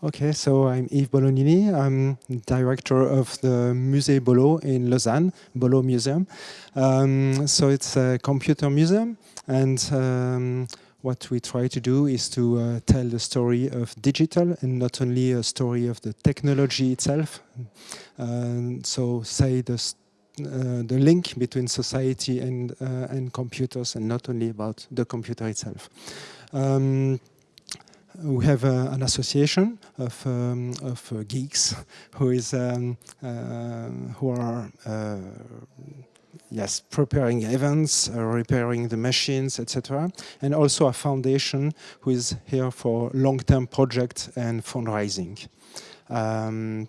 Okay, so I'm Yves Bolognini. I'm director of the Musée Bolo in Lausanne, Bolo Museum. Um, so it's a computer museum and um, what we try to do is to uh, tell the story of digital and not only a story of the technology itself. Um, so say the, uh, the link between society and, uh, and computers and not only about the computer itself. We have uh, an association of, um, of uh, geeks who is um, uh, who are yes preparing events, repairing the machines, etc. And also a foundation who is here for long-term projects and fundraising. Um,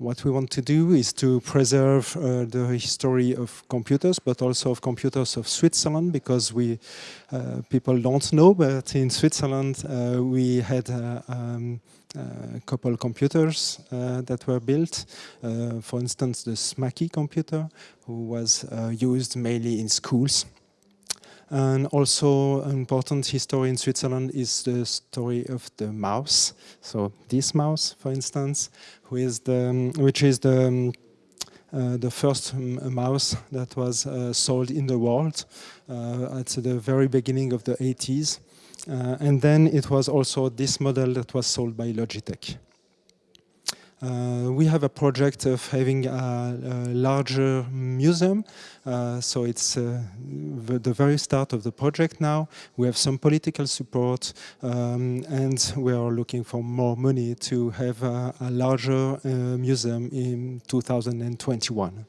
what we want to do is to preserve uh, the history of computers, but also of computers of Switzerland, because we uh, people don't know, but in Switzerland uh, we had uh, um, a couple computers uh, that were built. Uh, for instance, the Smaky computer, who was used mainly in schools. And also an important history in Switzerland is the story of the mouse. So this mouse, for instance, who is the, which is the, um, uh, the first mouse that was uh, sold in the world uh, at the very beginning of the 80s. Uh, and then it was also this model that was sold by Logitech. Uh, we have a project of having a, a larger museum. Uh, so it's uh, the very start of the project now. We have some political support um, and we are looking for more money to have a, a larger uh, museum in 2021.